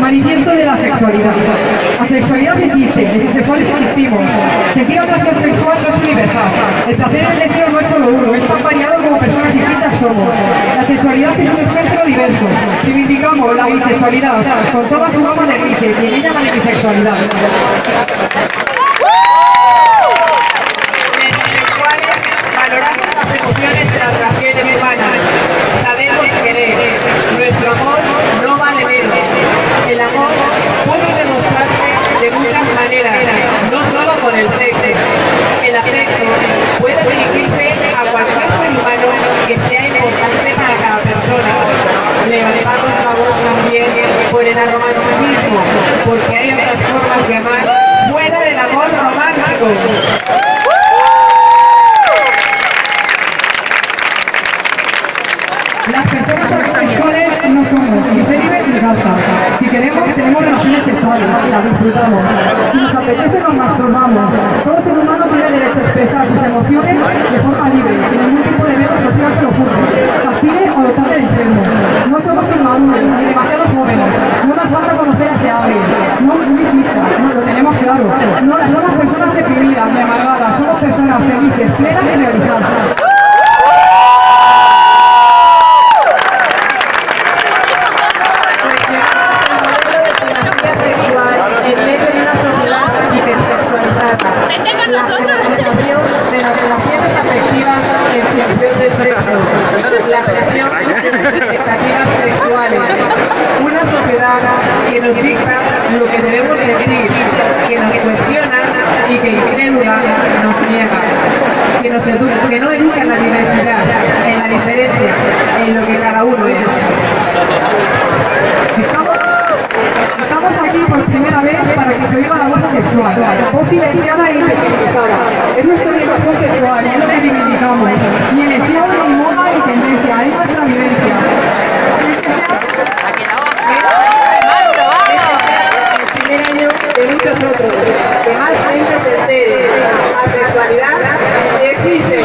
Manifiesto de la sexualidad. La sexualidad existe, los sexuales existimos. Sentir atracción sexual no es universal. El placer y el deseo no es solo uno, es tan variado como personas distintas somos. La sexualidad es un espectro diverso. Reivindicamos la bisexualidad con toda su gama de grises y en ella la bisexualidad. Por el aromanticismo, porque hay otras formas de amar fuera del amor romántico. Las personas sexuales no somos ni célibes ni gastas. Si queremos, tenemos relaciones sexuales, las disfrutamos. Si nos apetece, nos masturbamos. Claro. No somos personas deprimidas ni amargadas, somos personas felices, plenas y realizadas. La de las las expectativas sexuales. Una sociedad que nos dicta lo que debemos sentir, nos cuestiona y que incrédula nos niega. Que, nos edu- que no educa en la diversidad, en la diferencia, en lo que cada uno es. Estamos, estamos aquí por primera vez para que se oiga la voz sexual, voz silenciada e invisibilizada. Es nuestra orientación sexual, es lo que reivindicamos. Ni elección, ni moda, ni tendencia, es nuestra vivencia. el primer año de muchos otros. sí, sí.